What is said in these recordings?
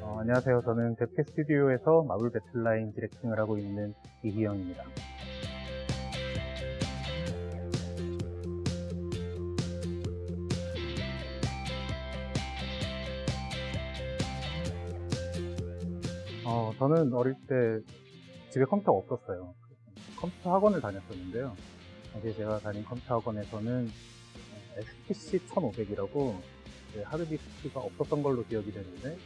어, 안녕하세요. 저는 대패 스튜디오에서 마블 배틀라인 디렉팅을 하고 있는 이희영입니다. 어, 저는 어릴 때 집에 컴퓨터가 없었어요. 컴퓨터 학원을 다녔었는데요. 당시에 제가 다닌 컴퓨터 학원에서는 SPC 1500이라고 하드디스크가 없었던 걸로 기억이 되는데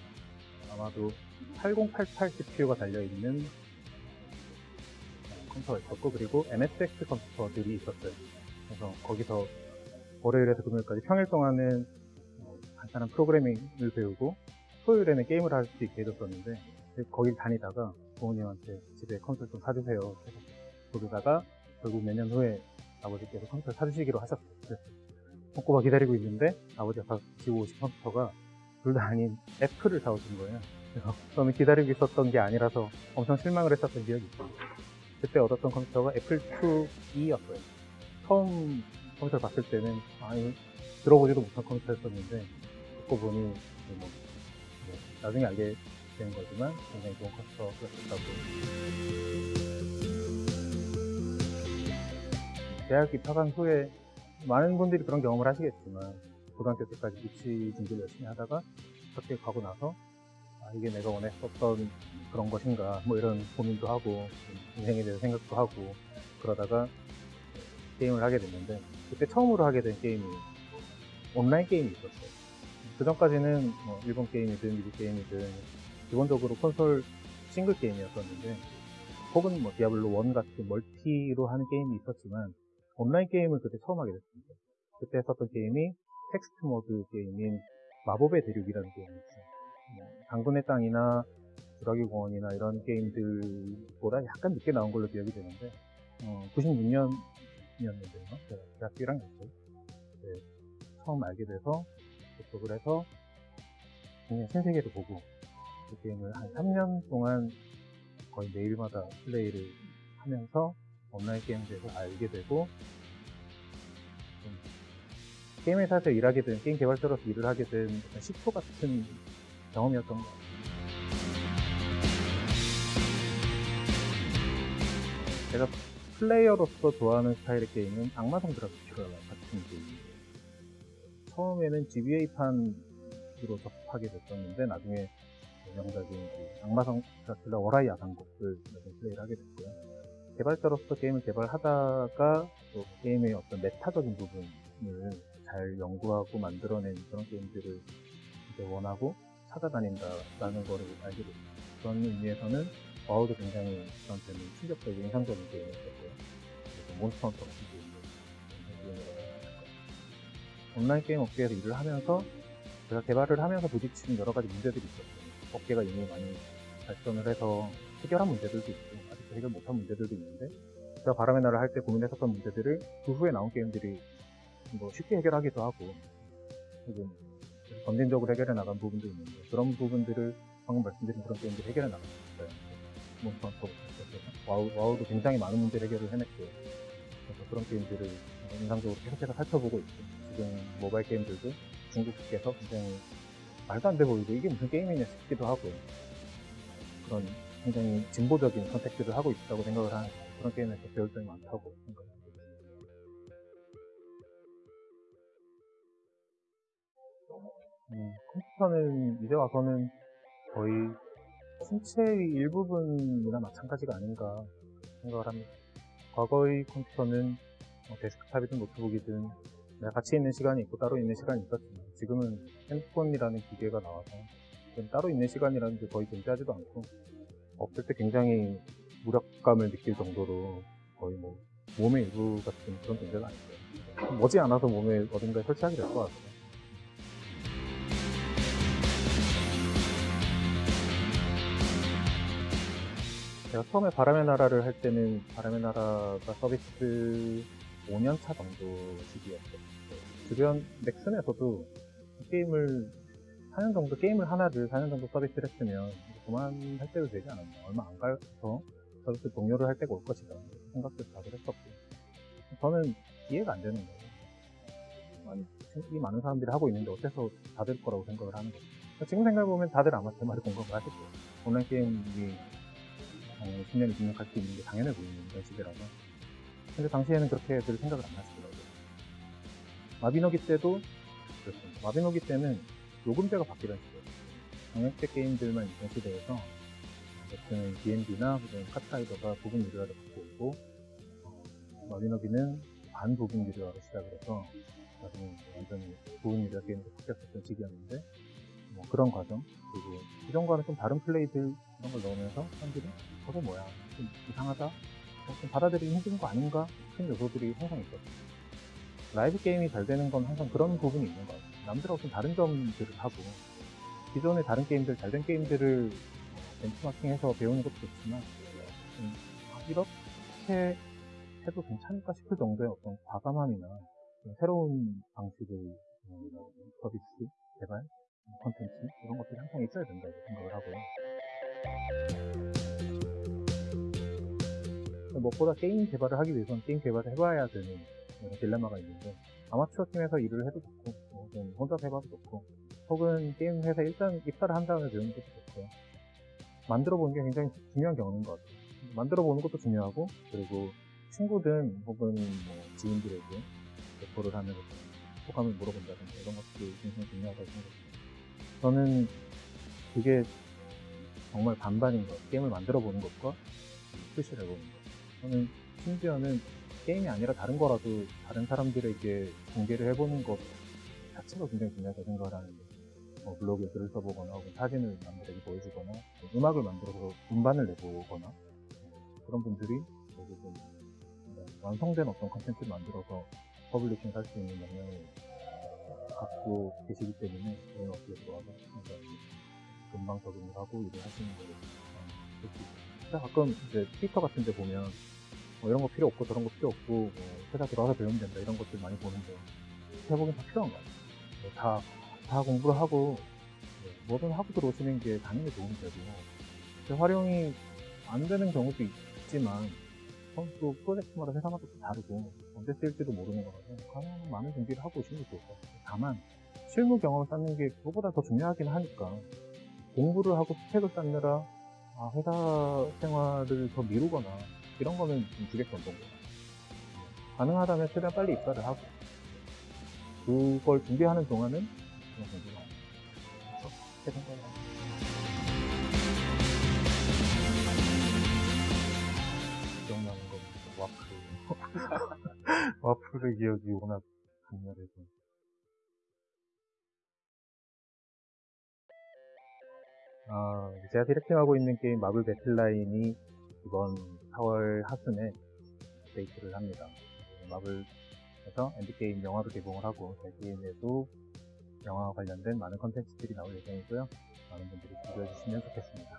아마도 8088 CPU가 달려있는 컴퓨터가 있었고 그리고 MSX 컴퓨터들이 있었어요. 그래서 거기서 월요일에서 금요일까지 평일 동안은 어, 간단한 프로그래밍을 배우고 토요일에는 게임을 할 수 있게 해줬었는데 거길 다니다가 부모님한테 집에 컴퓨터 좀 사주세요. 해서 그러다가 결국 몇 년 후에 아버지께서 컴퓨터 사주시기로 하셨어요. 그래서 손꼽아 기다리고 있는데 아버지가 가지고 오신 컴퓨터가 둘 다 아닌 애플을 사오신 거예요. 그래서 저는 기다리고 있었던 게 아니라서 엄청 실망을 했었던 기억이 있어요. 그때 얻었던 컴퓨터가 애플 2E였어요. 처음 컴퓨터를 봤을 때는 아니 들어보지도 못한 컴퓨터였었는데 듣고 보니 뭐, 뭐, 나중에 알게 된 거지만 굉장히 좋은 컴퓨터였다고 대학 입학한 후에 많은 분들이 그런 경험을 하시겠지만 고등학교 때까지 입시 준비를 열심히 하다가 학교에 가고 나서 아, 이게 내가 원했었던 그런 것인가 뭐 이런 고민도 하고 인생에 대해서 생각도 하고 그러다가 게임을 하게 됐는데 그때 처음으로 하게 된 게임이 온라인 게임이 있었어요 그 전까지는 뭐 일본 게임이든 미국 게임이든 기본적으로 콘솔 싱글 게임이었었는데 혹은 뭐 디아블로 1 같은 멀티로 하는 게임이 있었지만 온라인 게임을 그때 처음 하게 됐습니다. 그때 했었던 게임이 텍스트 모드 게임인 마법의 대륙이라는 게임이었어요. 뭐 당근의 땅이나 주라기 공원이나 이런 게임들보다 약간 늦게 나온 걸로 기억이 되는데 어, 96년이었는데요. 제가 대학교 1학년 때 네, 처음 알게 돼서 접속을 해서 그냥 신세계를 보고 그 게임을 한 3년 동안 거의 매일마다 플레이를 하면서 온라인 게임에 대해서 알게 되고 게임 회사에서 일하게 된 게임 개발자로서 일을 하게 된 식초 같은 경험이었던 것 같아요. 제가 플레이어로서 좋아하는 스타일의 게임은 악마성 드라큘라 같은 게임이에요. 처음에는 GBA판으로 접하게 됐었는데 나중에 명작인 그 악마성 드라큘라 워라이 야상곡을 플레이를 하게 됐고요. 개발자로서 게임을 개발하다가 또 게임의 어떤 메타적인 부분을 잘 연구하고 만들어낸 그런 게임들을 이제 원하고 찾아다닌다라는 거를 알게 됐습니다. 그런 의미에서는 와우도 굉장히 저한테는 충격적이고 인상적인 게임이었고요. 그리고 몬스터 헌터 같은 게임도 온라인 게임 업계에서 일을 하면서 제가 개발을 하면서 부딪히는 여러 가지 문제들이 있었어요. 업계가 이미 많이 발전을 해서 해결한 문제들도 있고 아직도 해결 못한 문제들도 있는데 제가 바람의 나라를 할 때 고민했었던 문제들을 그 후에 나온 게임들이 뭐 쉽게 해결하기도 하고 혹은 점진적으로 해결해 나간 부분도 있는데 그런 부분들을 방금 말씀드린 그런 게임들이 해결해 같아요. 몬스터 와우, 와우도 굉장히 많은 문제를 해결을 해냈고 그래서 그런 게임들을 인상적으로 계속해서 살펴보고 있고 지금 모바일 게임들도 중국에서 굉장히 말도 안 돼 보이고 이게 무슨 게임이냐 싶기도 하고 그런 굉장히 진보적인 선택들을 하고 있다고 생각을 하는 그런 게임에서 배울 점이 많다고 생각합니다. 음, 컴퓨터는 이제 와서는 거의 신체의 일부분이나 마찬가지가 아닌가 생각을 합니다. 과거의 컴퓨터는 뭐 데스크탑이든 노트북이든 같이 있는 시간이 있고 따로 있는 시간이 있었지만 지금은 핸드폰이라는 기계가 나와서 따로 있는 시간이라는 게 거의 존재하지도 않고 없을 때 굉장히 무력감을 느낄 정도로 거의 뭐 몸의 일부 같은 그런 존재가 아니고요. 머지않아서 몸에 어딘가에 설치하게 될 것 같아요. 제가 처음에 바람의 나라를 할 때는 바람의 나라가 서비스 5년차 정도 시기였어요. 주변 넥슨에서도 게임을 4년 정도 게임을 하나를 4년 정도 서비스를 했으면 그만할 때도 되지 않았나 얼마 안 가서 서비스 동료를 할 때가 올 것이다 생각도 다들 했었고 저는 이해가 안 되는 거예요 아니, 이 많은 사람들이 하고 있는데 어째서 다될 거라고 생각을 하는 거죠. 지금 생각해보면 다들 아마 제 말에 공감을 거예요. 온라인 게임이 어, 10년이 등록할 수 있는 게 당연해 보이는 그런 시대라서. 근데 당시에는 그렇게 들 생각을 안 하시더라고요. 마비노기 때도 그렇습니다. 마비노기 때는 요금제가 바뀌던 시대예요. 정액제 게임들만 있던 시대에서 어쨌든 D&D나 혹은 카트라이더가 부분 유료화를 받고 있고 어, 마비노기는 반 부분 유료화로 시작을 해서 나중에 완전히 부분 유료화 게임으로 바뀌었었던 시기였는데 뭐 그런 과정 그리고 기존과는 좀 다른 플레이들 이런 걸 넣으면서 사람들이 저거 뭐야 좀 이상하다 어, 좀 받아들이기 힘든 거 아닌가 싶은 요소들이 항상 있거든요 라이브 게임이 잘 되는 건 항상 그런 부분이 있는 것 같아요 남들하고 좀 다른 점들을 하고 기존의 다른 게임들 잘 된 게임들을 벤치마킹해서 배우는 것도 좋지만 음, 아, 이렇게 해도 괜찮을까 싶을 정도의 어떤 과감함이나 좀 새로운 방식의 음, 서비스 개발 콘텐츠 이런 것들이 항상 있어야 된다고 생각을 하고요. 무엇보다 게임 개발을 하기 위해서는 게임 개발을 해봐야 되는 딜레마가 있는데 아마추어 팀에서 일을 해도 좋고 혹은 혼자서 해봐도 좋고 혹은 게임 회사에 일단 입사를 한 다음에 배우는 것도 좋고요. 만들어 보는 게 굉장히 중요한 경험인 것 같아요. 만들어 보는 것도 중요하고 그리고 친구든 혹은 뭐 지인들에게 레포를 하면서 소감을 물어본다든가 이런 것들이 굉장히 중요하다고 생각합니다. 저는 그게 정말 반반인 것. 게임을 만들어 보는 것과 출시를 해보는 것. 저는 심지어는 게임이 아니라 다른 거라도 다른 사람들에게 공개를 해보는 것 자체가 굉장히 중요하다고 생각을 하는데 뭐 블로그에 글을 써보거나 혹은 사진을 남들에게 보여주거나 음악을 만들어서 음반을 내보거나 그런 분들이 결국은 완성된 어떤 컨텐츠를 만들어서 publishing 할수 있는 역량을 갖고 계시기 때문에 저는 어떻게 좋아서 금방 적응을 하고 일을 하시는 걸 볼수 있어요. 가끔 이제 트위터 같은 데 보면 뭐 이런 거 필요 없고 저런 거 필요 없고 뭐 회사 들어가서 배우면 된다 이런 것들 많이 보는데 해보긴 다 필요한 거 같아요. 뭐 다, 다 공부를 하고 네, 뭐든 하고 들어오시는 게 당연히 도움이 되고 활용이 안 되는 경우도 있지만 또 프로젝트마다 회사마다 또 다르고 언제 쓸지도 모르는 거라서 가능한 많은 준비를 하고 오시는 게 좋을 것 같아요. 다만 실무 경험을 쌓는 게 그거보다 더 중요하긴 하니까 공부를 하고 스펙을 쌓느라 아, 회사 생활을 더 미루거나 이런 거는 좀 주겠던 정도 가능하다면 최대한 빨리 입사를 하고 그걸 준비하는 동안은 그냥 공부를 그렇게 생각을 합니다. 기억나는 건 와플 와플의 기억이 워낙 강렬해서 아, 제가 디렉팅하고 있는 게임 마블 배틀라인이 이번 4월 하순에 업데이트를 합니다. 마블에서 엔드게임 영화도 개봉을 하고 대기에도 영화와 관련된 많은 컨텐츠들이 나올 예정이고요. 많은 분들이 기대해 주시면 좋겠습니다.